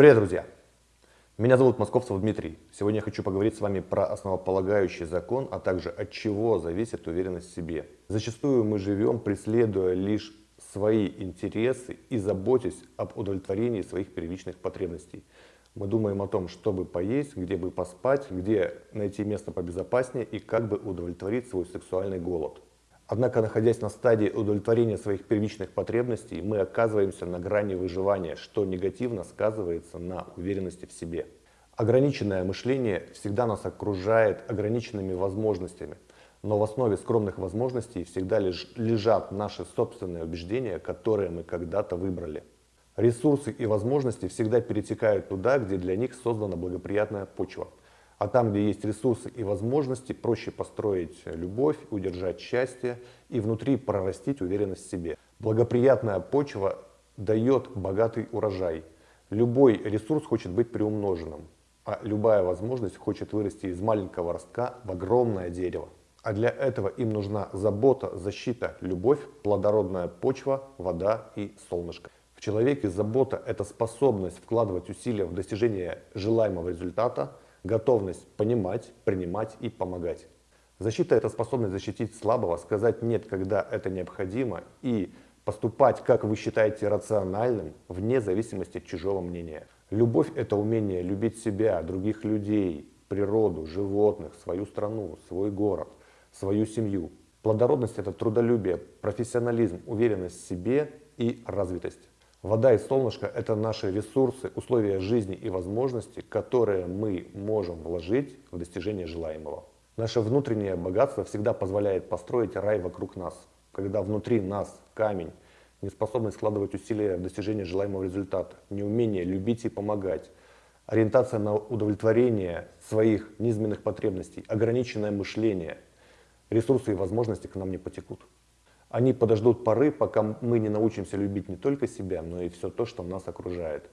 Привет, друзья! Меня зовут Московцев Дмитрий. Сегодня я хочу поговорить с вами про основополагающий закон, а также от чего зависит уверенность в себе. Зачастую мы живем, преследуя лишь свои интересы и заботясь об удовлетворении своих первичных потребностей. Мы думаем о том, чтобы поесть, где бы поспать, где найти место побезопаснее и как бы удовлетворить свой сексуальный голод. Однако, находясь на стадии удовлетворения своих первичных потребностей, мы оказываемся на грани выживания, что негативно сказывается на уверенности в себе. Ограниченное мышление всегда нас окружает ограниченными возможностями, но в основе скромных возможностей всегда лежат наши собственные убеждения, которые мы когда-то выбрали. Ресурсы и возможности всегда перетекают туда, где для них создана благоприятная почва – а там, где есть ресурсы и возможности, проще построить любовь, удержать счастье и внутри прорастить уверенность в себе. Благоприятная почва дает богатый урожай. Любой ресурс хочет быть приумноженным, а любая возможность хочет вырасти из маленького ростка в огромное дерево. А для этого им нужна забота, защита, любовь, плодородная почва, вода и солнышко. В человеке забота – это способность вкладывать усилия в достижение желаемого результата – готовность понимать, принимать и помогать. Защита – это способность защитить слабого, сказать «нет», когда это необходимо, и поступать, как вы считаете рациональным, вне зависимости от чужого мнения. Любовь – это умение любить себя, других людей, природу, животных, свою страну, свой город, свою семью. Плодородность – это трудолюбие, профессионализм, уверенность в себе и развитость. Вода и солнышко – это наши ресурсы, условия жизни и возможности, которые мы можем вложить в достижение желаемого. Наше внутреннее богатство всегда позволяет построить рай вокруг нас. Когда внутри нас камень, неспособность складывать усилия в достижение желаемого результата, неумение любить и помогать, ориентация на удовлетворение своих низменных потребностей, ограниченное мышление, ресурсы и возможности к нам не потекут. Они подождут поры, пока мы не научимся любить не только себя, но и все то, что нас окружает.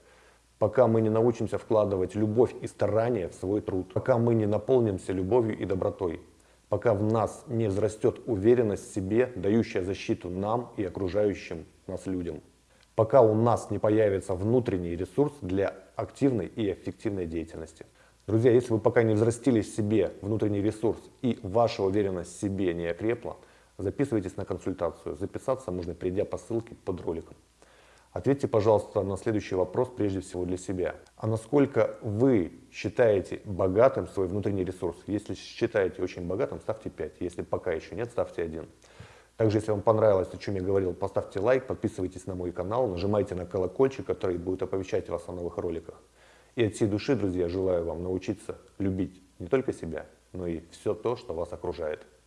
Пока мы не научимся вкладывать любовь и старание в свой труд. Пока мы не наполнимся любовью и добротой. Пока в нас не взрастет уверенность в себе, дающая защиту нам и окружающим нас людям. Пока у нас не появится внутренний ресурс для активной и эффективной деятельности. Друзья, если вы пока не взрастили в себе внутренний ресурс и ваша уверенность в себе не окрепла, записывайтесь на консультацию. Записаться можно, перейдя по ссылке под роликом. Ответьте, пожалуйста, на следующий вопрос прежде всего для себя. А насколько вы считаете богатым свой внутренний ресурс? Если считаете очень богатым, ставьте 5. Если пока еще нет, ставьте 1. Также, если вам понравилось, о чем я говорил, поставьте лайк, подписывайтесь на мой канал, нажимайте на колокольчик, который будет оповещать вас о новых роликах. И от всей души, друзья, желаю вам научиться любить не только себя, но и все то, что вас окружает.